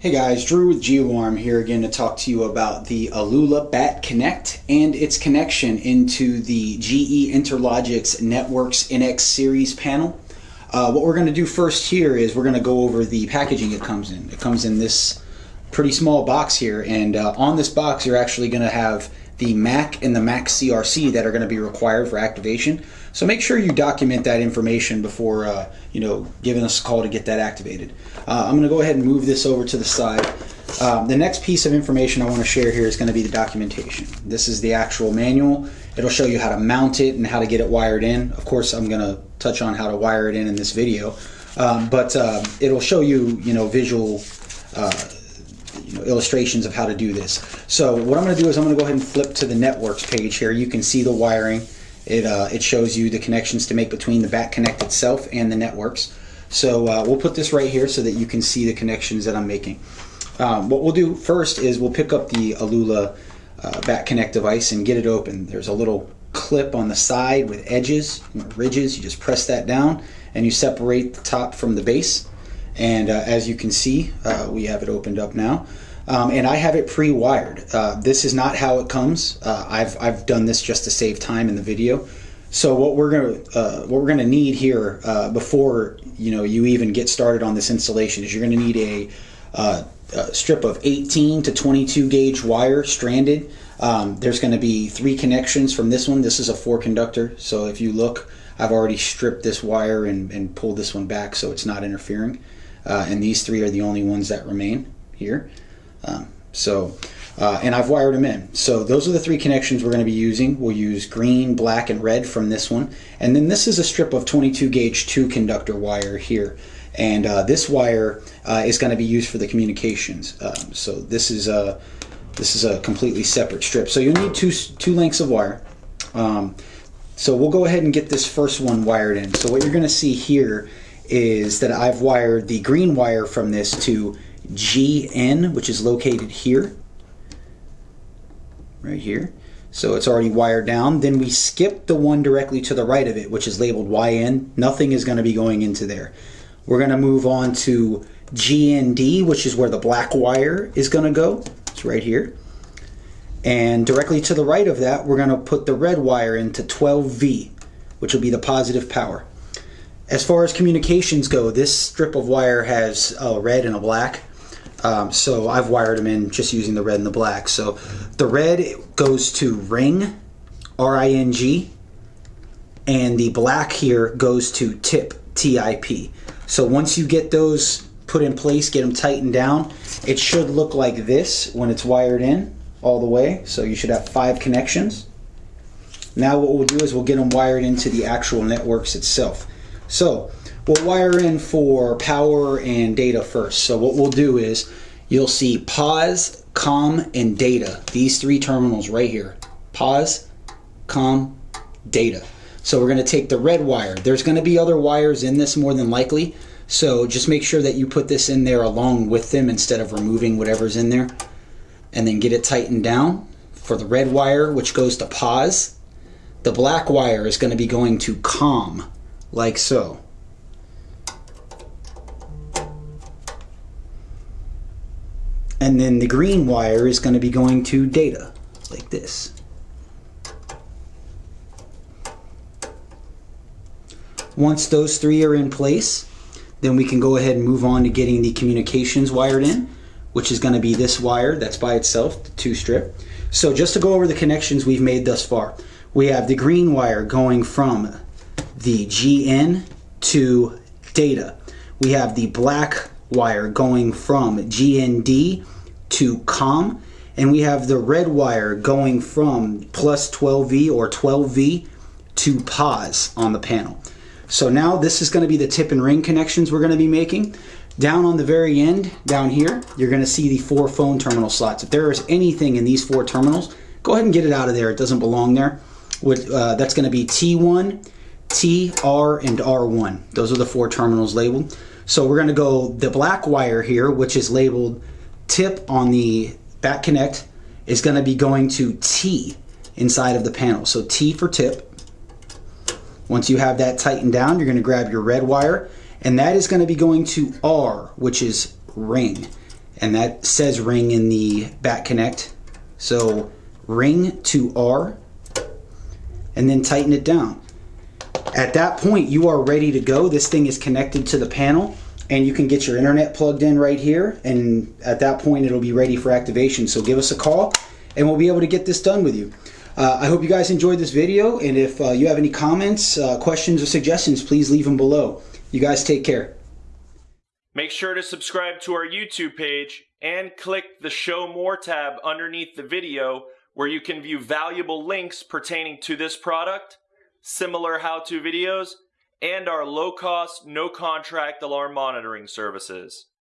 Hey guys, Drew with GeoArm here again to talk to you about the Alula Bat Connect and its connection into the GE Interlogix NetworX NX series panel. Uh, what we're going to do first here is we're going to go over the packaging it comes in. It comes in this pretty small box here and uh, on this box you're actually going to have the MAC and the MAC CRC that are going to be required for activation. So make sure you document that information before uh, you know giving us a call to get that activated. Uh, I'm going to go ahead and move this over to the side. Um, the next piece of information I want to share here is going to be the documentation. This is the actual manual. It'll show you how to mount it and how to get it wired in. Of course, I'm going to touch on how to wire it in in this video, um, but uh, it'll show you you know visual uh, you know, illustrations of how to do this. So what I'm going to do is I'm going to go ahead and flip to the NetworX page here. You can see the wiring. It, uh, it shows you the connections to make between the Bat Connect itself and the NetworX. So uh, we'll put this right here so that you can see the connections that I'm making. Um, what we'll do first is we'll pick up the Alula uh, Bat Connect device and get it open. There's a little clip on the side with edges, ridges. You just press that down and you separate the top from the base. And uh, as you can see, uh, we have it opened up now. Um, and I have it pre-wired. Uh, this is not how it comes. Uh, I've, I've done this just to save time in the video. So what we're gonna uh, what we're gonna need here uh, before you know you even get started on this installation is you're gonna need a, a strip of 18 to 22 gauge wire stranded. Um, there's to be three connections from this one. This is a four conductor, so if you look, I've already stripped this wire and, and pulled this one back so it's not interfering uh, and these three are the only ones that remain here. Um, so, uh, and I've wired them in. So those are the three connections we're going to be using. We'll use green, black, and red from this one. And then this is a strip of 22 gauge 2 conductor wire here. And uh, this wire uh, is going to be used for the communications. Um, so this is a this is a completely separate strip. So you'll need two two lengths of wire. Um, so we'll go ahead and get this first one wired in. So what you're going to see here is that I've wired the green wire from this to GN, which is located here, right here. So it's already wired down. Then we skip the one directly to the right of it, which is labeled YN. Nothing is going to be going into there. We're going to move on to GND, which is where the black wire is going to go. It's right here. And directly to the right of that, we're going to put the red wire into 12V, which will be the positive power. As far as communications go, this strip of wire has a red and a black. Um, so I've wired them in just using the red and the black. So the red goes to ring, R-I-N-G, and the black here goes to tip, T-I-P. So once you get those put in place, get them tightened down, it should look like this when it's wired in all the way. So you should have five connections. Now what we'll do is we'll get them wired into the actual NetworX itself. So we'll wire in for power and data first. So what we'll do is you'll see pause, com, and data. These three terminals right here. Pause, com, data. So we're going to take the red wire. There's going to be other wires in this more than likely. So just make sure that you put this in there along with them instead of removing whatever's in there. And then get it tightened down for the red wire, which goes to pause. The black wire is going to be going to com like so. And then the green wire is going to be going to data, like this. Once those three are in place, then we can go ahead and move on to getting the communications wired in, which is going to be this wire that's by itself, the two strip. So just to go over the connections we've made thus far, we have the green wire going from the GN to data. We have the black wire going from GND to COM, and we have the red wire going from plus 12V or 12V to pause on the panel. So now this is going to be the tip and ring connections we're going to be making. Down on the very end, down here, you're going to see the four phone terminal slots. If there is anything in these four terminals, go ahead and get it out of there. It doesn't belong there. With, uh, that's going to be T1, T, R, and R1. Those are the four terminals labeled. So we're going to go the black wire here, which is labeled tip on the Bat Connect, is going to be going to T inside of the panel. So T for tip. Once you have that tightened down, you're going to grab your red wire, and that is going to be going to R, which is ring. and that says ring in the Bat Connect. So ring to R and then tighten it down. At that point, you are ready to go. This thing is connected to the panel and you can get your internet plugged in right here. And at that point, it'll be ready for activation. So give us a call and we'll be able to get this done with you. Uh, I hope you guys enjoyed this video. And if uh, you have any comments, uh, questions, or suggestions, please leave them below. You guys take care. Make sure to subscribe to our YouTube page and click the Show More tab underneath the video where you can view valuable links pertaining to this product, similar how-to videos, and our low-cost, no-contract alarm monitoring services.